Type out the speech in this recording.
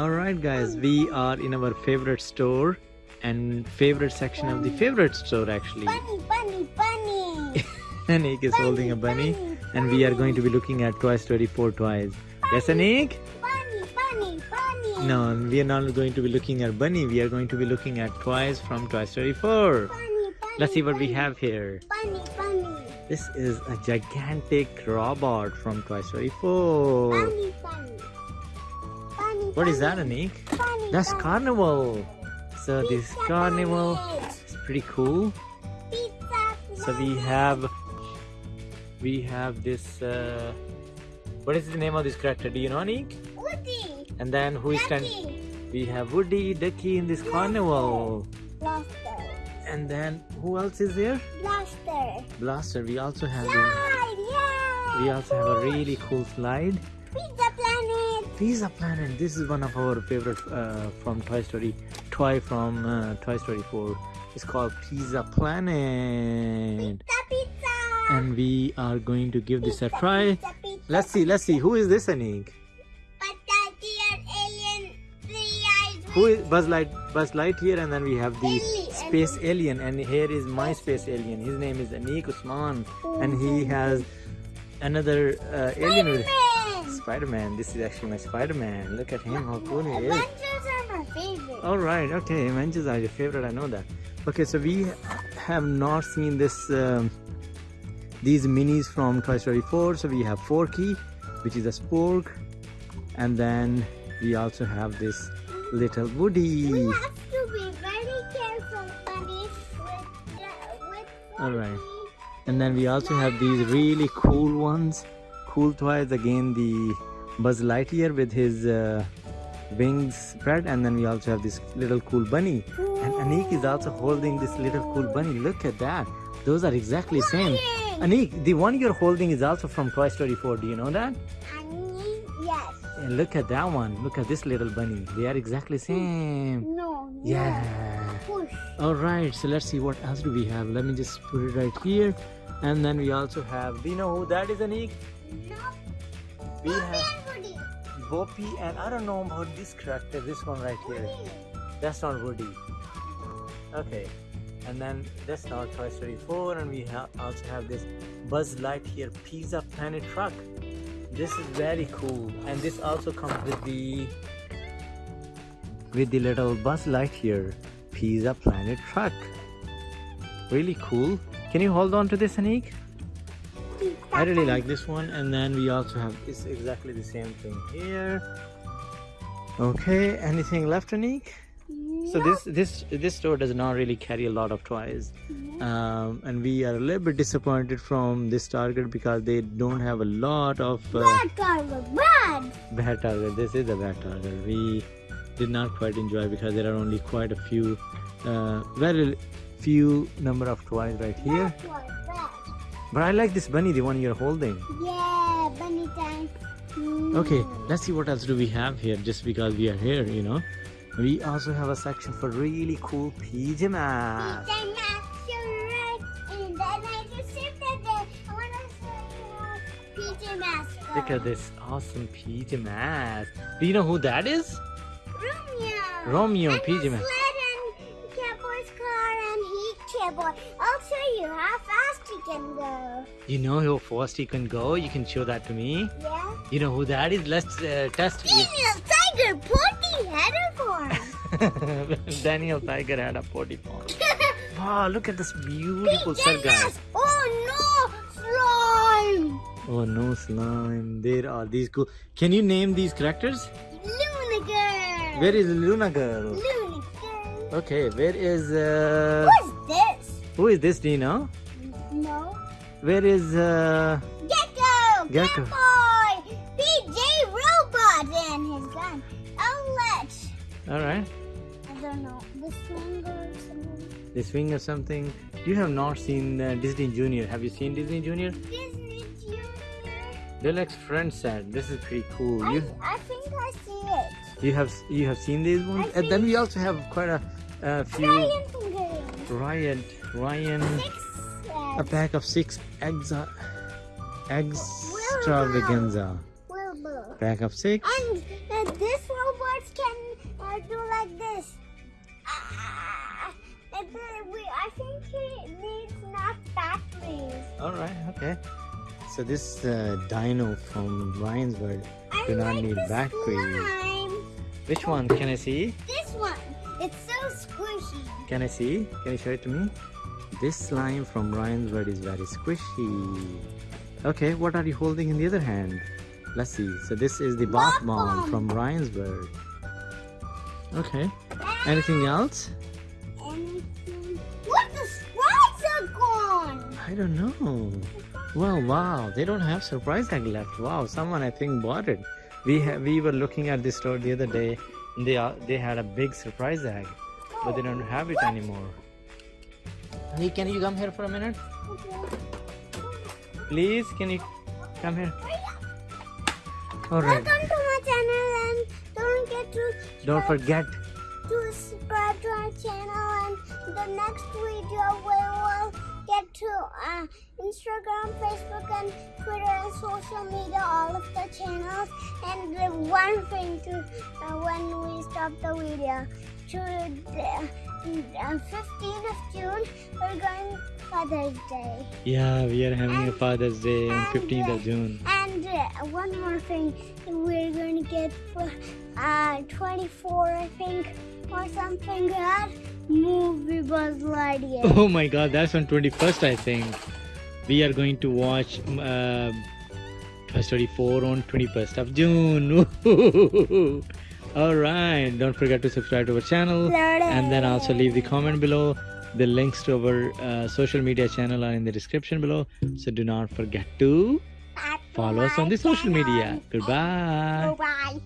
All right, guys, we are in our favorite store and favorite section of the favorite store actually. Bunny, bunny, bunny. Anik is holding a bunny, and we are going to be looking at Toy Story 4 toys. Yes, Anik? Bunny, bunny, bunny. No, we are not going to be looking at bunny. We are going to be looking at toys from Toy Story 4. Bunny, bunny. Let's see what we have here. Bunny, bunny. This is a gigantic robot from Toy Story 4. Bunny, bunny. What is that. Anik? That's. Carnival. So this carnival planet. is pretty cool. Pizza So we have we have this uh, what is the name of this character? Do you know Anik? Woody. And then who is standing? Ducky. We have Woody, Ducky in this carnival. Blaster. And then who else is there? Blaster. Blaster. We also have Slide, yeah. we also have a really cool slide. Pizza planet. Pizza Planet. This is one of our favorite uh, from Toy Story. Toy from uh, Toy Story 4. It's called Pizza Planet. Pizza, pizza. And we are going to give this a try. Pizza, pizza. Let's see. Let's see. Who is this, Anik? Who is Buzz Light? Buzz Lightyear, and then we have the Alien. space alien, and here is my space alien. His name is Anik Usman, and he has another uh, alien with Spider-Man. This is actually my Spider-Man. Look at him, how cool he is. Adventures are my favorite. All right, okay, Avengers are your favorite. I know that. Okay, so we have not seen this um, these minis from Toy Story 4. So we have Forky, which is a spork, and then we also have this little Woody. We have to be very careful, buddy, with, uh, with All right. And then we also have these really cool ones, cool toys. Again, the Buzz Lightyear with his uh, wings spread, and then we also have this little cool bunny. And Anik is also holding this little cool bunny. Look at that. Those are exactly same. Anik, the one you're holding is also from Toy Story 4. Do you know that? Annie, yes. And look at that one. Look at this little bunny. They are exactly same. No. Yeah. All right. So let's see what else do we have. Let me just put it right here. And then we also have. Do you know who that is, Anik? No. We have and Woody. And I don't know about this character. This one right here. Woody. That's not Woody. Okay. And then that's not Toy Story 4, and we ha- also have this Buzz Lightyear Pizza Planet truck. This is very cool, and this also comes with the with the little Buzz Lightyear Pizza Planet truck. Really cool. Can you hold on to this, Anik? I really like this one, and then we also have it's exactly the same thing here. Okay, anything left, Anik? So this this this store does not really carry a lot of toys, um, and we are a little bit disappointed from this Target because they don't have a lot of uh, Bad was bad. bad Target. This is a bad Target. We did not quite enjoy because there are only quite a few, uh, very few number of toys right here. That was bad. But I like this bunny, the one you're holding. Yeah, bunny time. Mm. Okay, let's see what else do we have here. Just because we are here, you know, we also have a section for really cool pajamas. Pizza not so right. And then I just shifted it. I want to say PJ Masks. Look at this awesome pajamas. Do you know who that is? Romeo. Romeo and PJ Masks. sled and Cowboy's car and Heat Cowboy. I'll show you how fast he can go. You know how fast he can go? You can show that to me. Yeah. You know who that is? Let's uh, test. Daniel Tiger Porty header form. Daniel Tiger had a potty farm. Wow, look at this beautiful guys. Oh no, slime. Oh no, slime. There are these cool. Can you name these characters? Luna girl. Where is Luna Girl? Luna girl. Okay, where is uh, this? who is this? Do you know? No. Where is uh? Gecko. Gecko. Boy. PJ Robot and his gun. Outlet. All right, I don't know. The swinger or something. this wing or something. You have not seen uh, Disney Junior. Have you seen Disney Junior? Disney Junior. Deluxe friend set. This is pretty cool. I, You I think I see it. you have you have seen these ones, I and then we also have quite a, a few. Ryan fingers. Ryan, Ryan, Six. A pack of six eggs. Extravaganza. Pack of six. And uh, this robot can uh, do like this. Ah, uh, we, I think he needs not batteries. Alright, okay. So this uh, dino from Ryan's World do not like need batteries. Which one? Can I see? This one. It's so squishy. Can I see? Can you show it to me? This slime from Ryan's World is very squishy. Okay, what are you holding in the other hand? Let's see. So this is the bath bomb from Ryan's World. Okay. Anything else? Anything. What the sprites are gone. I don't know. Well, wow, they don't have surprise egg left. Wow, someone I think bought it. We we were looking at the store the other day. And they are, they had a big surprise egg, but they don't have it anymore. Hey, can you come here for a minute, please? Can you come here? All right. Welcome to my channel and don't get to Don't forget. to subscribe to our channel and the next video we will get to uh, Instagram, Facebook and Twitter and social media, all of the channels. And the one thing to uh, when we stop the video, to the uh, 15th of June, we're going Father's Day. Yeah, we are having a Father's Day on 15th uh, of June. And uh, one more thing, we're going to get uh, 24, I think, or something that. Movie Buzz Lightyear. Oh my god, that's on 21st, I think. We are going to watch uh, Toy Story 4 on 21st of June. Alright, don't forget to subscribe to our channel and then also leave the comment below. The links to our uh, social media channel are in the description below. So do not forget to follow us on the social media. Goodbye. Bye.